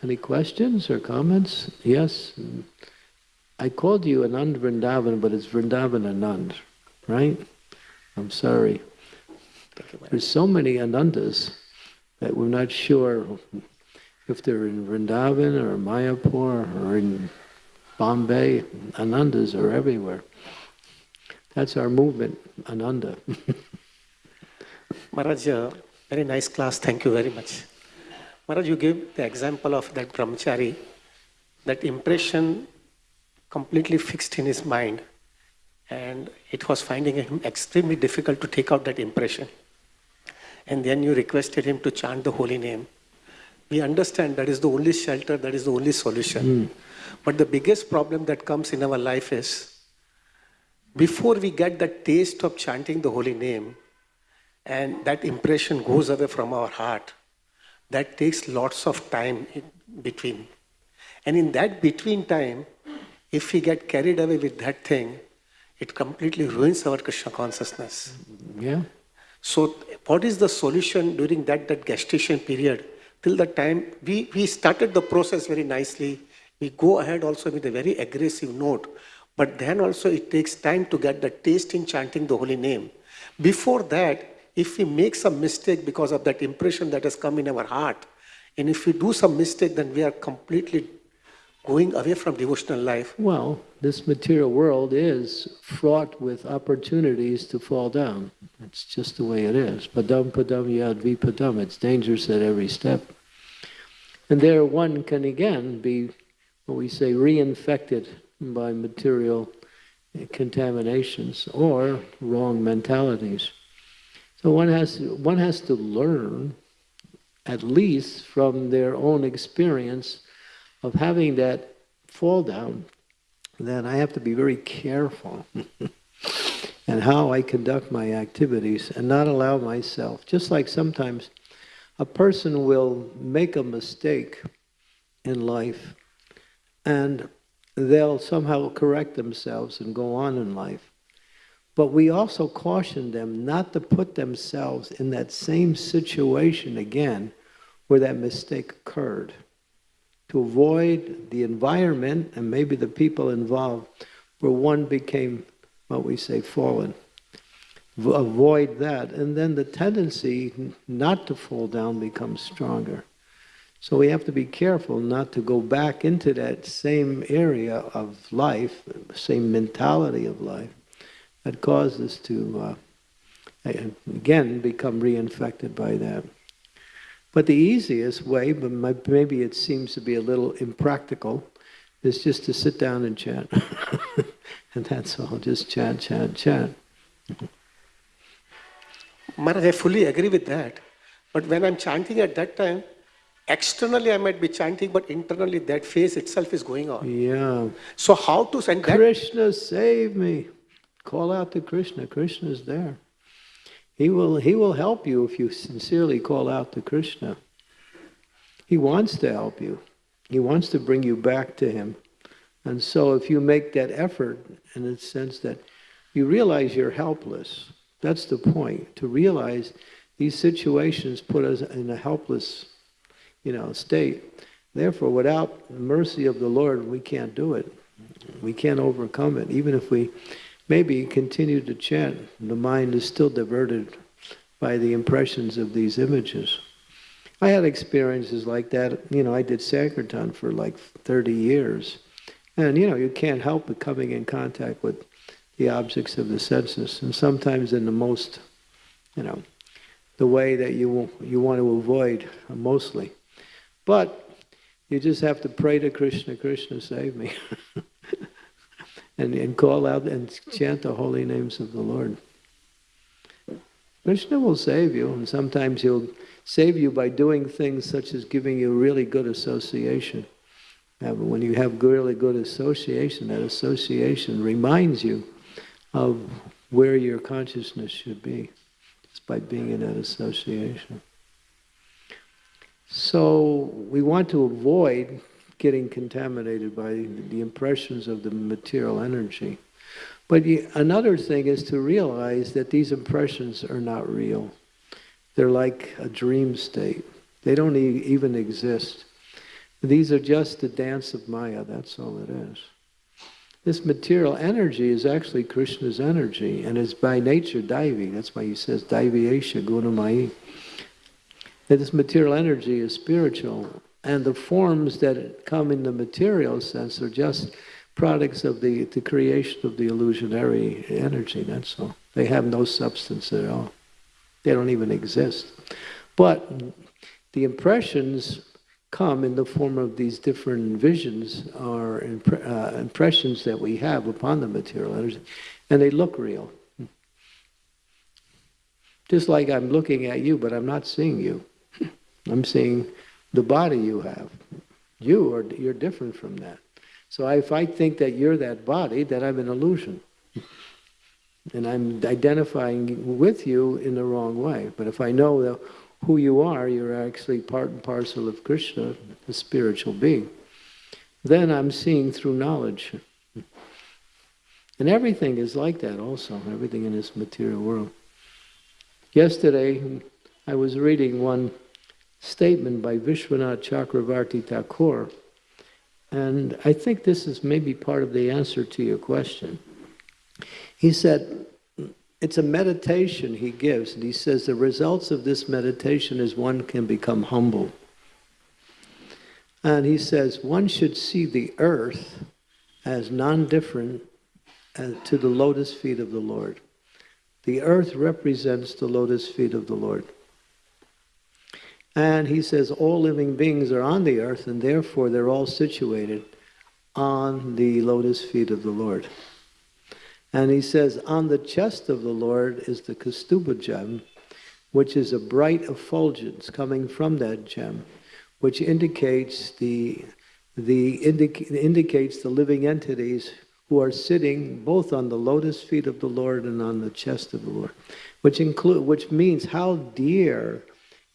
Any questions or comments? Yes? I called you Anand Vrindavan, but it's Vrindavan Anand, right? I'm sorry. There's so many anandas that we're not sure if they're in Vrindavan or Mayapur or in Bombay. Anandas are everywhere. That's our movement, Ananda. Maharaj, uh, very nice class. Thank you very much. Maharaj, you gave the example of that brahmachari, that impression completely fixed in his mind, and it was finding him extremely difficult to take out that impression. And then you requested him to chant the holy name. We understand that is the only shelter, that is the only solution. Hmm. But the biggest problem that comes in our life is before we get that taste of chanting the holy name, and that impression goes away from our heart that takes lots of time in between. And in that between time if we get carried away with that thing it completely ruins our krishna consciousness. Yeah? so what is the solution during that that gestation period? Till the time we we started the process very nicely. We go ahead also with a very aggressive note. But then also it takes time to get the taste in chanting the holy name. Before that if we make some mistake because of that impression that has come in our heart and if we do some mistake then we are completely going away from devotional life Well, this material world is fraught with opportunities to fall down. It's just the way it is. Padam padam yad vipadam. It's dangerous at every step. And there one can again be, what we say, reinfected by material contaminations or wrong mentalities. So one has, one has to learn, at least from their own experience, of having that fall down then I have to be very careful and how I conduct my activities and not allow myself, just like sometimes a person will make a mistake in life and they'll somehow correct themselves and go on in life. But we also caution them not to put themselves in that same situation again where that mistake occurred to avoid the environment and maybe the people involved where one became what we say fallen. Avoid that, and then the tendency not to fall down becomes stronger. So we have to be careful not to go back into that same area of life, same mentality of life that caused us to, uh, again, become reinfected by that. But the easiest way, but maybe it seems to be a little impractical, is just to sit down and chant. and that's all, just chant, chant, chant. Maharaj, I fully agree with that. But when I'm chanting at that time, externally I might be chanting, but internally that phase itself is going on. Yeah. So how to send that? Krishna, save me. Call out to Krishna. Krishna is there. He will, he will help you if you sincerely call out to Krishna. He wants to help you. He wants to bring you back to him. And so if you make that effort in the sense that you realize you're helpless, that's the point, to realize these situations put us in a helpless, you know, state. Therefore, without the mercy of the Lord, we can't do it. We can't overcome it. Even if we maybe continue to chant, the mind is still diverted by the impressions of these images. I had experiences like that. You know, I did Sankirtan for like 30 years. And, you know, you can't help but coming in contact with the objects of the senses. And sometimes in the most, you know, the way that you, you want to avoid mostly. But you just have to pray to Krishna, Krishna, save me. and, and call out and chant the holy names of the Lord. Krishna will save you, and sometimes he'll save you by doing things such as giving you really good association. But when you have really good association, that association reminds you of where your consciousness should be, just by being in that association. So we want to avoid getting contaminated by the impressions of the material energy. But another thing is to realize that these impressions are not real. They're like a dream state. They don't even exist. These are just the dance of Maya, that's all it is. this material energy is actually Krishna's energy and is by nature Daivi. That's why he says Daiviyesha Gunamai. That this material energy is spiritual. And the forms that come in the material sense are just products of the, the creation of the illusionary energy, that's all. They have no substance at all. They don't even exist. But the impressions come in the form of these different visions or impre- uh, impressions that we have upon the material energy, and they look real. Just like I'm looking at you, but I'm not seeing you. I'm seeing the body you have. You are you're different from that. So if I think that you're that body, then I'm an illusion. And I'm identifying with you in the wrong way. But if I know who you are, you're actually part and parcel of Krishna, the spiritual being, then I'm seeing through knowledge. And everything is like that also, everything in this material world. Yesterday, I was reading one statement by Vishwanath Chakravarti Thakur, and I think this is maybe part of the answer to your question. He said, it's a meditation he gives, and he says the results of this meditation is one can become humble. And he says one should see the earth as non different uh, to the lotus feet of the Lord. The earth represents the lotus feet of the Lord. And he says all living beings are on the earth, and therefore they're all situated on the lotus feet of the Lord. And he says, on the chest of the Lord is the Kaustubha gem, which is a bright effulgence coming from that gem, which indicates the, the indic- indicates the living entities who are sitting both on the lotus feet of the Lord and on the chest of the Lord, which include which means how dear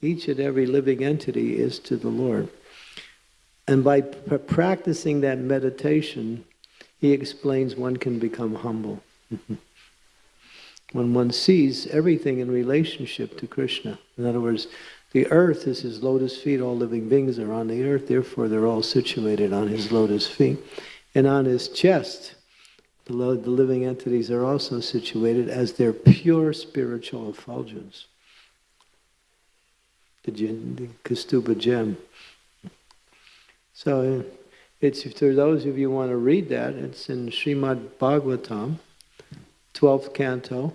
each and every living entity is to the Lord. And by practicing that meditation, he explains one can become humble. when one sees everything in relationship to Krishna. In other words, the earth is his lotus feet, all living beings are on the earth, therefore they're all situated on his lotus feet. And on his chest, the living entities are also situated as their pure spiritual effulgence the, the Kaustubha gem. So it's for those of you want to read that, it's in Srimad Bhagavatam, 12th canto,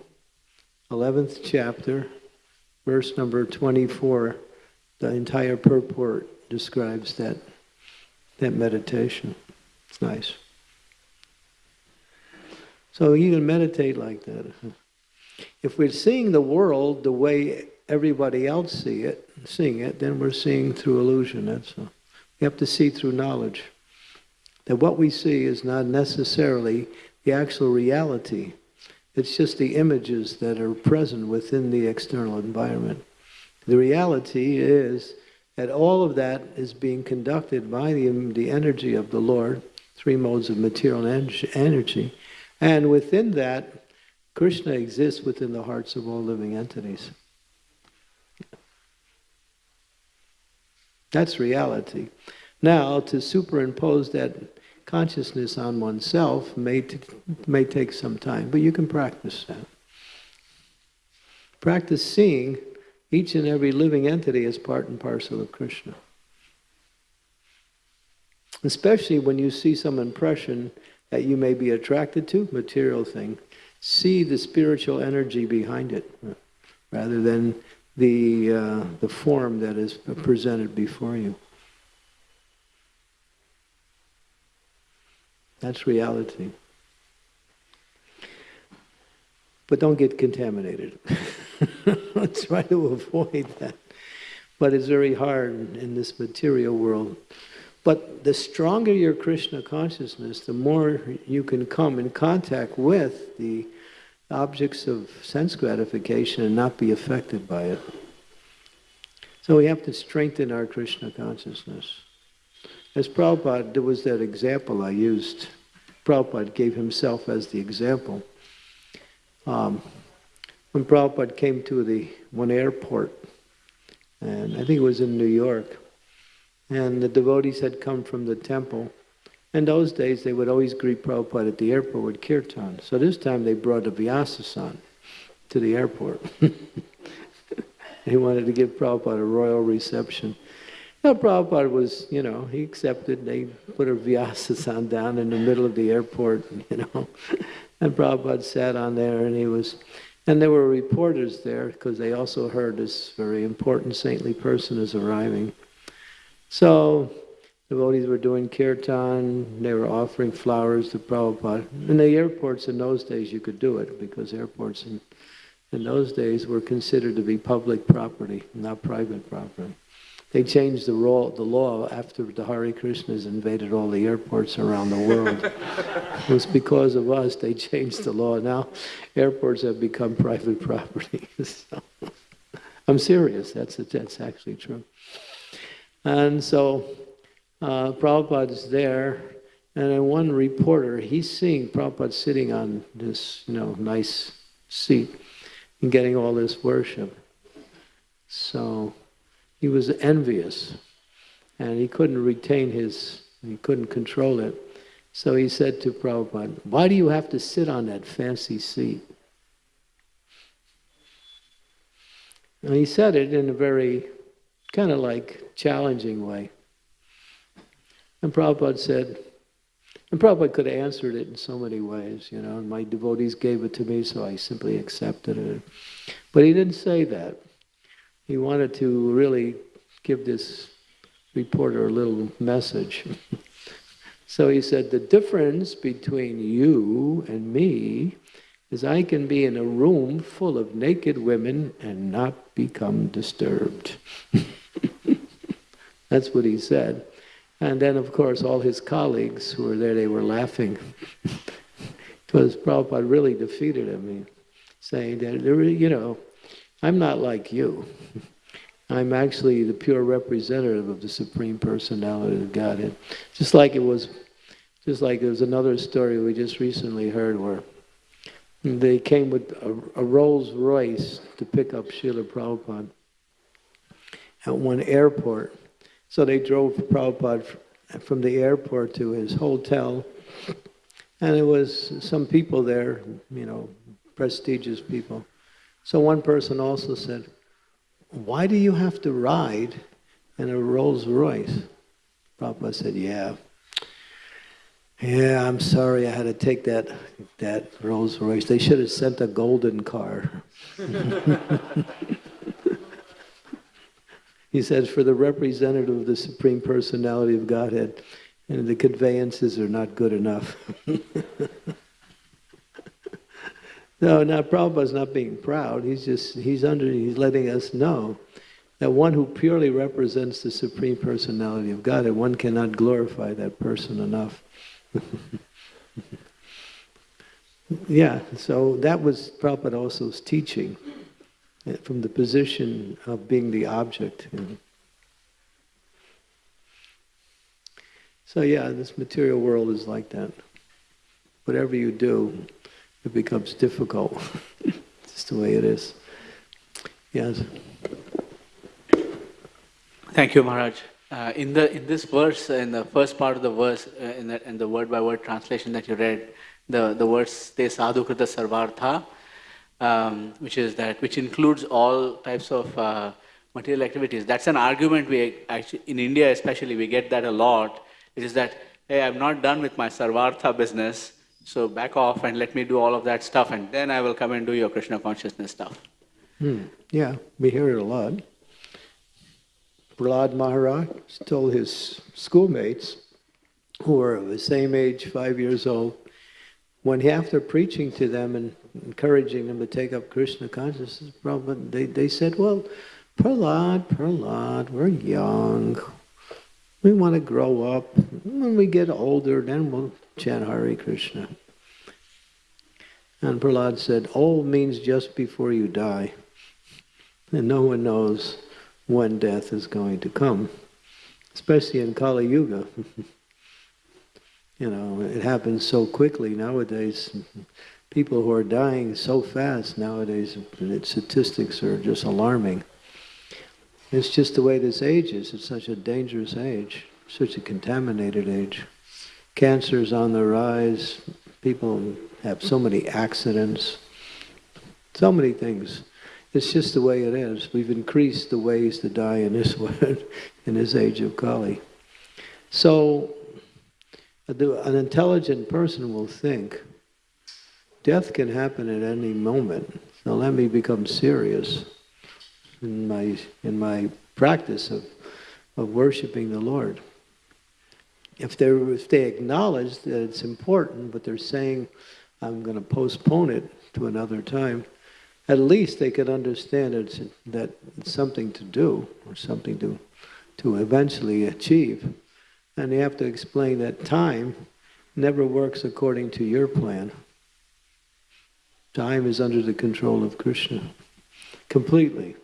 11th chapter, verse number 24. The entire purport describes that, that meditation. It's nice. So you can meditate like that. If we're seeing the world the way everybody else see it, seeing it, then we're seeing through illusion. That's all. We have to see through knowledge. That what we see is not necessarily the actual reality. It's just the images that are present within the external environment. The reality is that all of that is being conducted by the, the energy of the Lord, three modes of material energy. And within that, Krishna exists within the hearts of all living entities. That's reality. Now, to superimpose that consciousness on oneself may, may take some time, but you can practice that. Practice seeing each and every living entity as part and parcel of Krishna. Especially when you see some impression that you may be attracted to, material thing, see the spiritual energy behind it uh, rather than the, uh, the form that is presented before you. That's reality. But don't get contaminated. Try to avoid that. But it's very hard in this material world. But the stronger your Krishna consciousness, the more you can come in contact with the objects of sense gratification and not be affected by it. So we have to strengthen our Krishna consciousness. As Prabhupada, there was that example I used. Prabhupada gave himself as the example. Um, when Prabhupada came to the one airport, and I think it was in New York, and the devotees had come from the temple, In those days, they would always greet Prabhupada at the airport with kirtan. So this time they brought a Vyasa-san to the airport. he wanted to give Prabhupada a royal reception. Now, Prabhupada was, you know, he accepted. They put a Vyasa-san down in the middle of the airport, you know. And Prabhupada sat on there and he was, and there were reporters there because they also heard this very important saintly person is arriving. So devotees were doing kirtan, they were offering flowers to Prabhupada. In the airports in those days you could do it because airports in, in those days were considered to be public property, not private property. They changed the, law, the law after the Hare Krishnas invaded all the airports around the world. it was because of us they changed the law. Now airports have become private property. so, I'm serious, that's, that's actually true. And so uh, Prabhupada's there, and then one reporter, he's seeing Prabhupada sitting on this, you know, nice seat and getting all this worship. So he was envious, and he couldn't retain his, he couldn't control it. So he said to Prabhupada, why do you have to sit on that fancy seat? And he said it in a very kind of like challenging way. And Prabhupada said, and Prabhupada could have answered it in so many ways, you know, and my devotees gave it to me, so I simply accepted it. But he didn't say that. He wanted to really give this reporter a little message. so he said, the difference between you and me is I can be in a room full of naked women and not become disturbed. That's what he said. And then, of course, all his colleagues who were there, they were laughing. because Prabhupada really defeated him, saying that, you know, I'm not like you. I'm actually the pure representative of the Supreme Personality of Godhead. Just like it was, just like there was another story we just recently heard where they came with a, a Rolls Royce to pick up Srila Prabhupada at one airport. So they drove Prabhupada from the airport to his hotel, and there was some people there, you know, prestigious people. So one person also said, why do you have to ride in a Rolls Royce? Prabhupada said, yeah. Yeah, I'm sorry I had to take that, that Rolls Royce. They should have sent a golden car. he says, for the representative of the Supreme Personality of Godhead, and the conveyances are not good enough. no, now Prabhupada's not being proud. He's just, he's under, he's letting us know that one who purely represents the Supreme Personality of Godhead, one cannot glorify that person enough. yeah, so that was Prabhupada also's teaching from the position of being the object. You know. So yeah, this material world is like that. Whatever you do, it becomes difficult. just the way it is. Yes. Thank you, Maharaj. Uh, in the in this verse, in the first part of the verse, uh, in, the, in the word by word translation that you read, the the words "te sadhu krita sarvartha," um, which is that which includes all types of uh, material activities. That's an argument we actually in India, especially, we get that a lot. It is that hey, I'm not done with my sarvartha business, so back off and let me do all of that stuff, and then I will come and do your Krishna consciousness stuff. Hmm. Yeah, we hear it a lot. Prahlad Maharaj told his schoolmates, who were of the same age, five years old, when he, after preaching to them and encouraging them to take up Krishna consciousness, they, they said, well, Prahlad, Prahlad, we're young. We want to grow up. When we get older, then we'll chant Hare Krishna. And Prahlad said, old means just before you die. And no one knows when death is going to come, especially in Kali Yuga. you know, it happens so quickly nowadays. People who are dying so fast nowadays, statistics are just alarming. It's just the way this age is. It's such a dangerous age, such a contaminated age. Cancer's on the rise. People have so many accidents. So many things. It's just the way it is. We've increased the ways to die in this world, in this age of Kali. So, an intelligent person will think, death can happen at any moment. So let me become serious in my in my practice of of worshiping the Lord. If they if they acknowledge that it's important, but they're saying, "I'm going to postpone it to another time," at least they could understand it's, that it's something to do or something to to eventually achieve. And you have to explain that time never works according to your plan. Time is under the control of Krishna completely.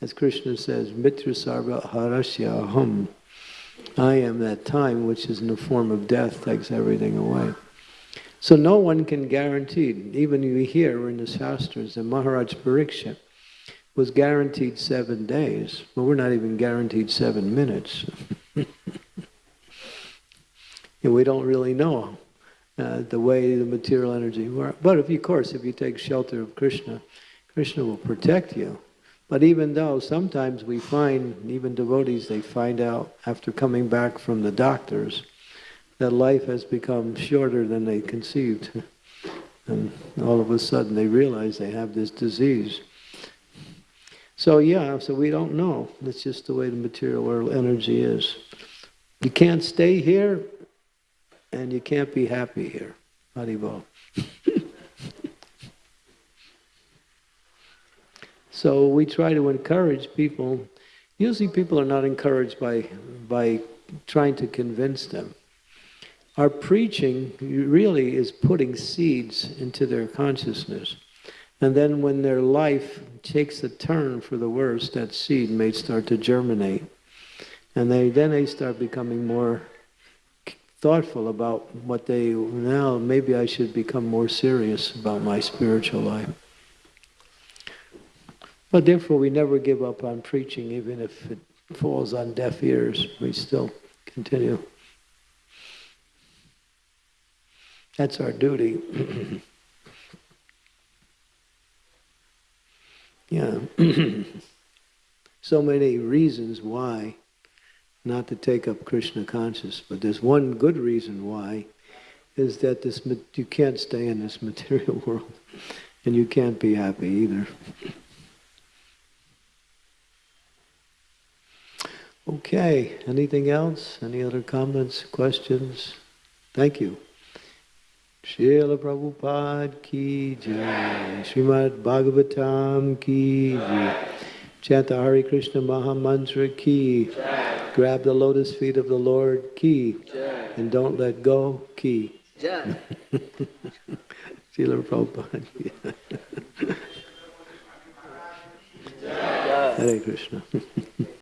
As Krishna says, Mrityu Sarva Haras Caham. I am that time which is in the form of death, takes everything away. So no one can guarantee, even we hear in the Shastras, that Maharaj Parikshit was guaranteed seven days, but we're not even guaranteed seven minutes. we don't really know uh, the way the material energy works. But if, of course, if you take shelter of Krishna, Krishna will protect you. But even though sometimes we find, even devotees, they find out after coming back from the doctors that life has become shorter than they conceived. And all of a sudden they realize they have this disease. So yeah, so we don't know. That's just the way the material world energy is. You can't stay here and you can't be happy here. Haribol. so we try to encourage people. Usually people are not encouraged by, by trying to convince them. Our preaching really is putting seeds into their consciousness. And then when their life takes a turn for the worse, that seed may start to germinate. And they then they start becoming more thoughtful about what they now maybe I should become more serious about my spiritual life. But therefore we never give up on preaching even if it falls on deaf ears. We still continue. That's our duty. yeah. so many reasons why not to take up Krishna consciousness. But there's one good reason why, is that this you can't stay in this material world, and you can't be happy either. Okay, anything else? Any other comments, questions? Thank you. Srila Prabhupada ki jai, Srimad Bhagavatam ki jai, chant the Hare Krishna Maha Mantra ki jai. Grab the lotus feet of the Lord, key. And don't let go, key. Srila Prabhupada. Hare Krishna.